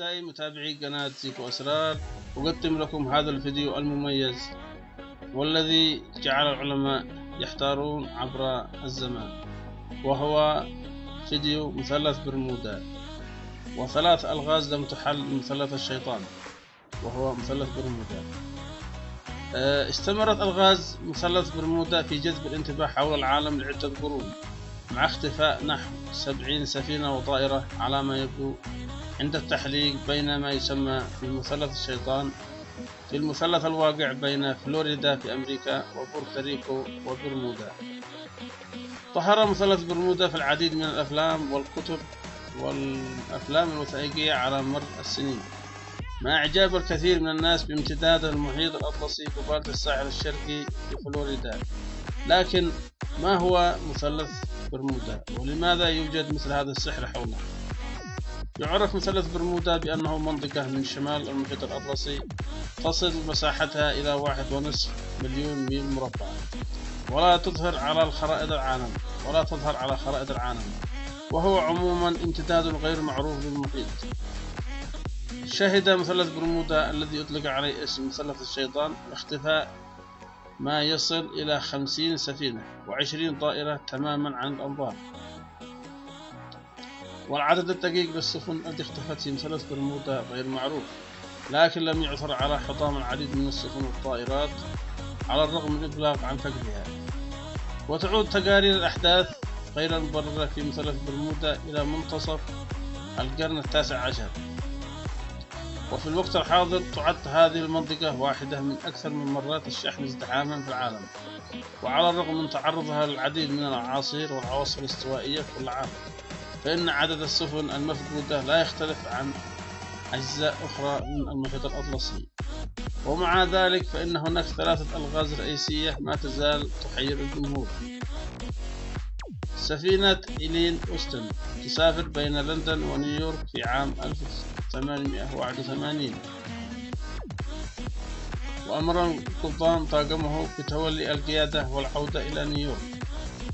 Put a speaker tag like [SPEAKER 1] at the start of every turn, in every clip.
[SPEAKER 1] أعزائي متابعي قناة زيكو أسرار أقدم لكم هذا الفيديو المميز والذي جعل العلماء يحتارون عبر الزمان وهو فيديو مثلث برمودا وثلاث ألغاز لم تحل مثلث الشيطان وهو مثلث برمودا. آه، استمرت ألغاز مثلث برمودا في جذب الانتباه حول العالم لعدة قرون مع اختفاء نحو سبعين سفينة وطائرة على ما يبدو عند التحليق بين ما يسمى بمثلث الشيطان في المثلث الواقع بين فلوريدا في أمريكا وبورتوريكو وبرمودا. ظهر مثلث برمودا في العديد من الأفلام والكتب والأفلام الوثائقية على مر السنين. مع إعجاب الكثير من الناس بامتداد المحيط الأطلسي قبالة الساحل الشرقي في فلوريدا. لكن ما هو مثلث برمودا؟ ولماذا يوجد مثل هذا السحر حوله؟ يعرف مثلث برمودا بأنه منطقة من شمال المحيط الأطلسي تصل مساحتها إلى واحد ونصف مليون ميل مربع. ولا تظهر على الخرائط العالم ولا تظهر على خرائط العالم. وهو عموما امتداد غير معروف للمحيط. شهد مثلث برمودا الذي يطلق عليه اسم مثلث الشيطان اختفاء ما يصل إلى خمسين سفينة وعشرين طائرة تماما عن الأنظار. والعدد الدقيق للسفن التي اختفت في مثلث برمودا غير معروف لكن لم يعثر على حطام العديد من السفن والطائرات على الرغم من الإبلاغ عن فقدها وتعود تقارير الأحداث غير المبررة في مثلث برمودا إلى منتصف القرن التاسع عشر. وفي الوقت الحاضر تعد هذه المنطقة واحدة من أكثر من مرات الشحن ازدحاما في العالم وعلى الرغم من تعرضها للعديد من الأعاصير والعواصف الاستوائية كل عام. فإن عدد السفن المفقودة لا يختلف عن أجزاء أخرى من المحيط الأطلسي. ومع ذلك فإن هناك ثلاثة ألغاز رئيسية ما تزال تحير الجمهور. سفينة إلين أوستن تسافر بين لندن ونيويورك في عام 1881 وأمر القبطان طاقمه بتولي القيادة والعودة إلى نيويورك.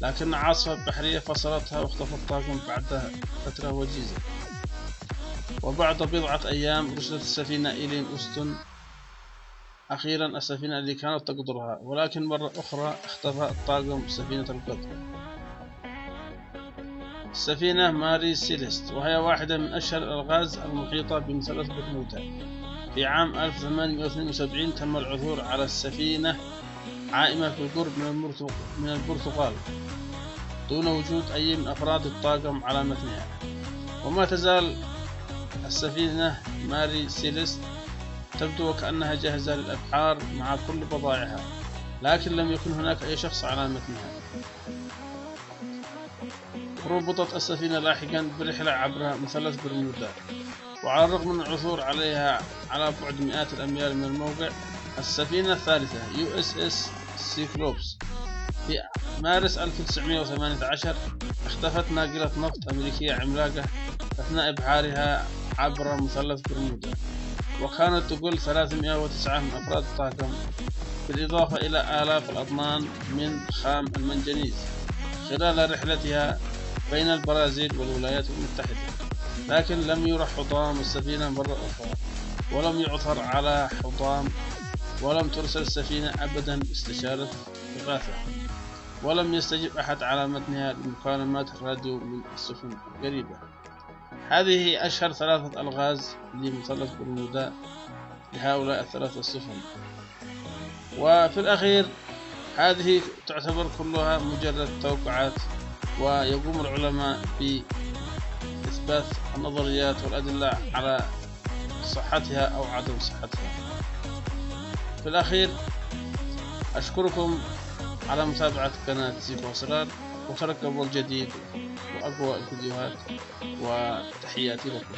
[SPEAKER 1] لكن عاصفة بحرية فصلتها واختفى الطاقم بعد فترة وجيزة. وبعد بضعة أيام رسلت السفينة إلين أوستن أخيرا السفينة التي كانت تقدرها ولكن مرة أخرى اختفى الطاقم سفينة القدر السفينة ماري سيليست وهي واحدة من أشهر الألغاز المحيطة بمثلث برمودا. في عام 1872 تم العثور على السفينة عائمة في القرب من البرتغال دون وجود أي من أفراد الطاقم على متنها. وما تزال السفينة ماري سيليست تبدو وكأنها جاهزة للأبحار مع كل بضائعها لكن لم يكن هناك أي شخص على متنها. ربطت السفينة لاحقا برحلة عبر مثلث برمودا. وعلى الرغم من العثور عليها على بعد مئات الأميال من الموقع السفينة الثالثة USS Cyclops في مارس 1918 اختفت ناقلة نفط أمريكية عملاقة أثناء إبحارها عبر مثلث برمودا. وكانت تقل 309 من أفراد الطاقم بالإضافة إلى آلاف الأطنان من خام المنجنيز خلال رحلتها بين البرازيل والولايات المتحدة. لكن لم يرى حطام السفينة مرة أخرى ولم يعثر على حطام ولم ترسل السفينة أبدا استشارة إغاثة ولم يستجب أحد على متنها لمكالمات الراديو من السفن القريبة. هذه أشهر ثلاثة ألغاز لمثلث برمودا لهؤلاء الثلاثة السفن. وفي الأخير هذه تعتبر كلها مجرد توقعات ويقوم العلماء بإثبات النظريات والأدلة على صحتها أو عدم صحتها. في الأخير أشكركم على متابعة قناة زيكو أسرار وترقبوا الجديد وأقوى الفيديوهات وتحياتي لكم.